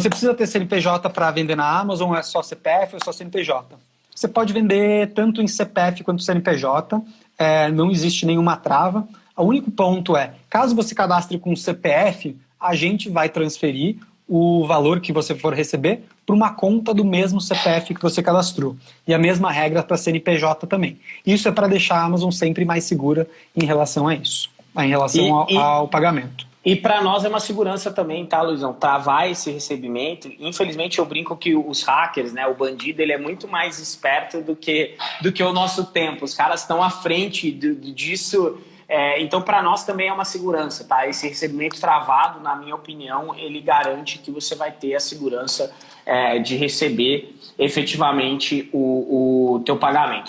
você precisa ter CNPJ para vender na Amazon, ou é só CPF ou é só CNPJ? Você pode vender tanto em CPF quanto CNPJ, é, não existe nenhuma trava. O único ponto é, caso você cadastre com CPF, a gente vai transferir o valor que você for receber para uma conta do mesmo CPF que você cadastrou. E a mesma regra para CNPJ também. Isso é para deixar a Amazon sempre mais segura em relação a isso, em relação e, ao, e, ao pagamento. E para nós é uma segurança também, tá, Luizão? Travar esse recebimento. Infelizmente eu brinco que os hackers, né, o bandido, ele é muito mais esperto do que, do que o nosso tempo. Os caras estão à frente do, disso. É, então, para nós também é uma segurança, tá? Esse recebimento travado, na minha opinião, ele garante que você vai ter a segurança é, de receber efetivamente o, o teu pagamento.